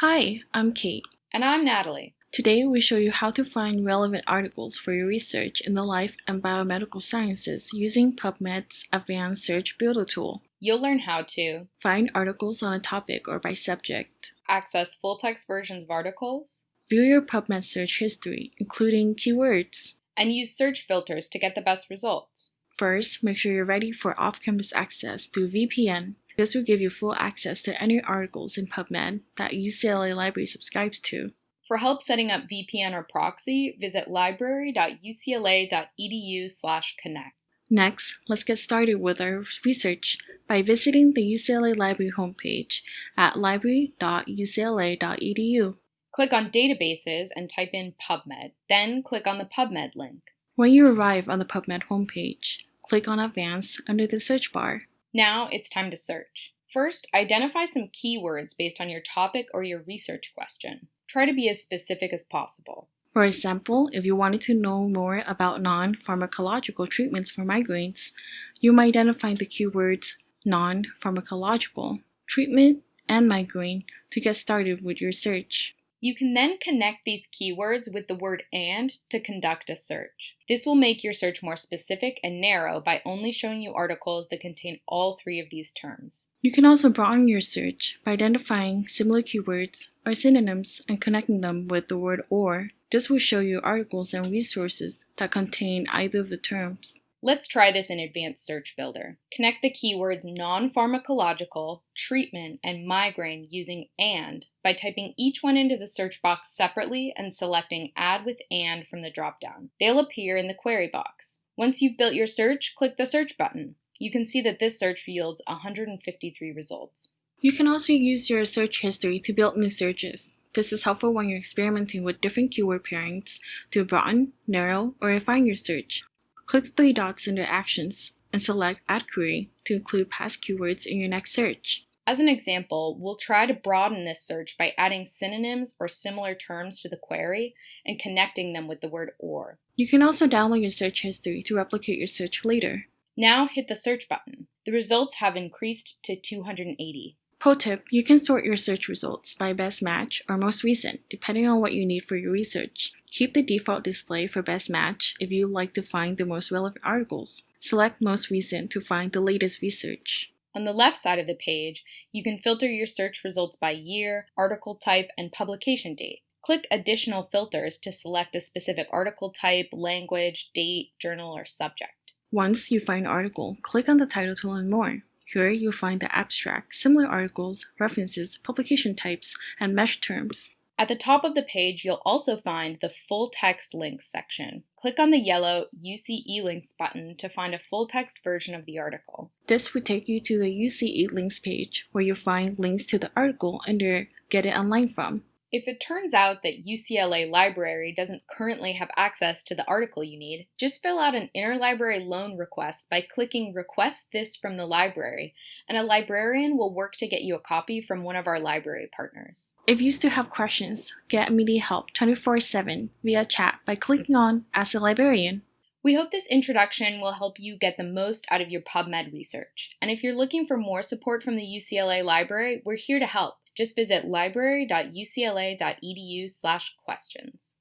Hi, I'm Kate. And I'm Natalie. Today we show you how to find relevant articles for your research in the life and biomedical sciences using PubMed's Advanced Search Builder tool. You'll learn how to Find articles on a topic or by subject. access full-text versions of articles, View your PubMed search history, including keywords. and use search filters to get the best results. First, make sure you're ready for off-campus access through VPN. This will give you full access to any articles in PubMed that UCLA Library subscribes to. For help setting up VPN or proxy, visit library.ucla.edu/connect. Next, let's get started with our research by visiting the UCLA Library homepage at library.ucla.edu. Click on Databases and type in PubMed. Then click on the PubMed link. When you arrive on the PubMed homepage, click on Advanced under the search bar. Now it's time to search. First, identify some keywords based on your topic or your research question. Try to be as specific as possible. For example, if you wanted to know more about non pharmacological treatments for migraines, you might identify the keywords non pharmacological, treatment, and migraine to get started with your search. You can then connect these keywords with the word AND to conduct a search. This will make your search more specific and narrow by only showing you articles that contain all three of these terms. You can also broaden your search by identifying similar keywords or synonyms and connecting them with the word OR. This will show you articles and resources that contain either of the terms. Let's try this in Advanced Search Builder. Connect the keywords non-pharmacological, treatment, and migraine using AND by typing each one into the search box separately and selecting Add with AND from the dropdown. They'll appear in the query box. Once you've built your search, click the Search button. You can see that this search yields 153 results. You can also use your search history to build new searches. This is helpful when you're experimenting with different keyword pairings to broaden, narrow, or refine your search. Click the three dots under Actions and select Add Query to include past keywords in your next search. As an example, we'll try to broaden this search by adding synonyms or similar terms to the query and connecting them with the word OR. You can also download your search history to replicate your search later. Now hit the search button. The results have increased to 280. Pro tip, you can sort your search results by best match or most recent, depending on what you need for your research. Keep the default display for best match if you like to find the most relevant articles. Select most recent to find the latest research. On the left side of the page, you can filter your search results by year, article type, and publication date. Click Additional Filters to select a specific article type, language, date, journal, or subject. Once you find an article, click on the title to learn more. Here you'll find the abstract, similar articles, references, publication types, and MeSH terms. At the top of the page, you'll also find the Full Text Links section. Click on the yellow UC eLinks button to find a full text version of the article. This will take you to the UC eLinks page, where you'll find links to the article under Get It Online From. If it turns out that UCLA Library doesn't currently have access to the article you need, just fill out an interlibrary loan request by clicking Request this from the library, and a librarian will work to get you a copy from one of our library partners. If you still have questions, get immediate help 24 7 via chat by clicking on Ask a Librarian. We hope this introduction will help you get the most out of your PubMed research. And if you're looking for more support from the UCLA Library, we're here to help. Just visit library.ucla.edu/questions.